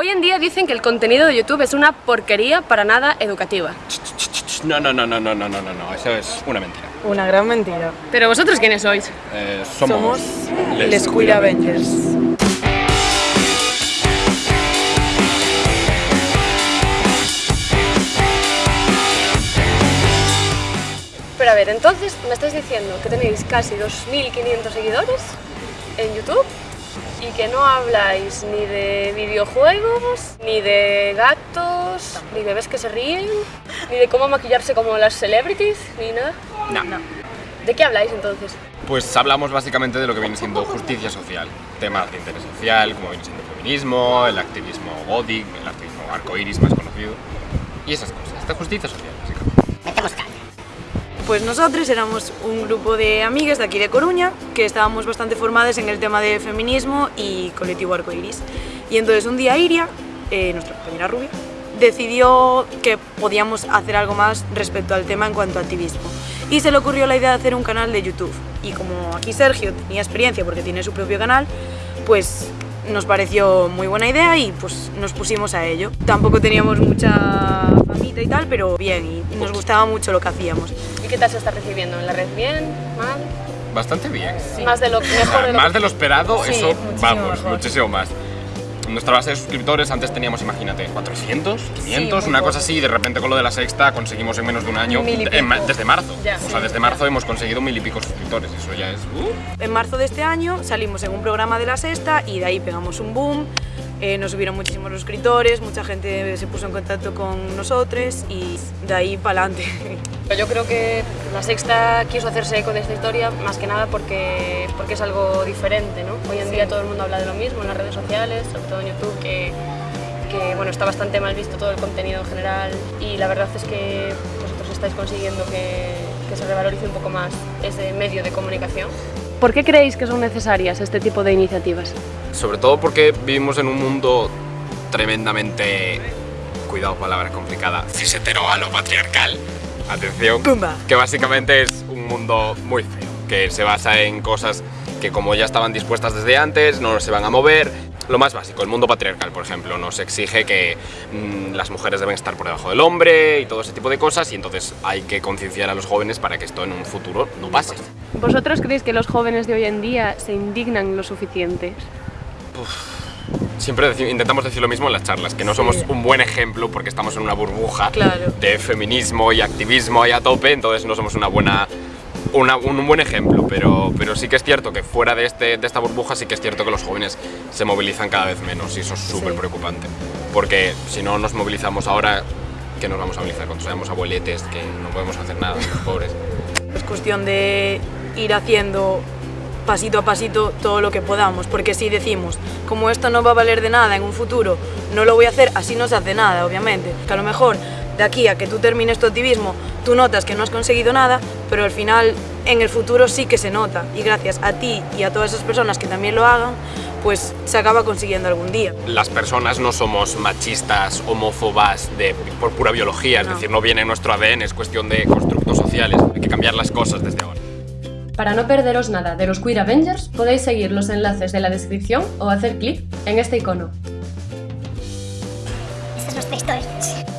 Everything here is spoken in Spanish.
Hoy en día dicen que el contenido de YouTube es una porquería para nada educativa. No, no, no, no, no, no, no, no, eso es una mentira. Una gran mentira. ¿Pero vosotros quiénes sois? Eh, somos, somos... Les, Les Cuida Avengers. Pero a ver, entonces me estáis diciendo que tenéis casi 2.500 seguidores en YouTube y que no habláis ni de videojuegos, ni de gatos, ni de bebés que se ríen, ni de cómo maquillarse como las celebrities, ni nada. No. ¿De qué habláis entonces? Pues hablamos básicamente de lo que viene siendo justicia social, temas de interés social, como viene siendo el feminismo, el activismo gothic, el activismo arcoiris más conocido, y esas cosas, esta justicia social, básicamente. Pues nosotros éramos un grupo de amigas de aquí de Coruña que estábamos bastante formadas en el tema de feminismo y colectivo arcoiris. Y entonces un día Iria, eh, nuestra compañera rubia, decidió que podíamos hacer algo más respecto al tema en cuanto a activismo. Y se le ocurrió la idea de hacer un canal de YouTube. Y como aquí Sergio tenía experiencia porque tiene su propio canal, pues nos pareció muy buena idea y pues nos pusimos a ello. Tampoco teníamos mucha famita y tal, pero bien, y nos gustaba mucho lo que hacíamos. ¿Y qué tal se está recibiendo? ¿En la red bien? ¿Mal? Bastante bien. Más de lo mejor de lo más de lo esperado, Sí, eso muchísimo vamos, mejor. muchísimo más. Nuestra base de suscriptores antes teníamos, imagínate, 400, 500, muy una cosa así, y de repente con lo de la sexta conseguimos en menos de un año, en desde marzo. Ya. o sea, desde marzo hemos conseguido mil y pico suscriptores, eso ya es... uh. En marzo de este año salimos en un programa de la sexta y de ahí pegamos un boom. Eh, nos subieron muchísimos suscriptores, mucha gente se puso en contacto con nosotros y de ahí para adelante. Yo creo que la Sexta quiso hacerse eco de esta historia más que nada porque, porque es algo diferente, ¿no? Hoy en día todo el mundo habla de lo mismo en las redes sociales, sobre todo en YouTube, que, que bueno, está bastante mal visto todo el contenido en general y la verdad es que vosotros estáis consiguiendo que, que se revalorice un poco más ese medio de comunicación. ¿Por qué creéis que son necesarias este tipo de iniciativas? Sobre todo porque vivimos en un mundo tremendamente, cuidado, palabra complicada, cisetero patriarcal. Atención, ¡Pumba! que básicamente es un mundo muy feo, que se basa en cosas que como ya estaban dispuestas desde antes, no se van a mover. Lo más básico, el mundo patriarcal, por ejemplo, nos exige que mm, las mujeres deben estar por debajo del hombre y todo ese tipo de cosas, y entonces hay que concienciar a los jóvenes para que esto en un futuro no pase. ¿Vosotros creéis que los jóvenes de hoy en día se indignan lo suficiente? Siempre deci- intentamos decir lo mismo en las charlas, que no somos Sí. un buen ejemplo porque estamos en una burbuja Claro. de feminismo y activismo ahí a tope, entonces no somos una buena, una- un, buen ejemplo, pero, pero sí que es cierto que fuera de, este, de esta burbuja sí que es cierto que los jóvenes se movilizan cada vez menos y eso es súper Sí. preocupante, porque si no nos movilizamos ahora, ¿qué nos vamos a movilizar? Cuando seamos abueletes que no podemos hacer nada, pobres. Es cuestión de ir haciendo pasito a pasito todo lo que podamos, porque si decimos, como esto no va a valer de nada en un futuro, no lo voy a hacer, así no se hace nada, obviamente. Que a lo mejor de aquí a que tú termines tu activismo, tú notas que no has conseguido nada, pero al final en el futuro sí que se nota y gracias a ti y a todas esas personas que también lo hagan, pues se acaba consiguiendo algún día. Las personas no somos machistas, homófobas de, por pura biología, no. es decir, no viene nuestro ADN, es cuestión de constructos sociales, hay que cambiar las cosas desde ahora. Para no perderos nada de los Queer Avengers, podéis seguir los enlaces de la descripción o hacer clic en este icono. Estos son los textos.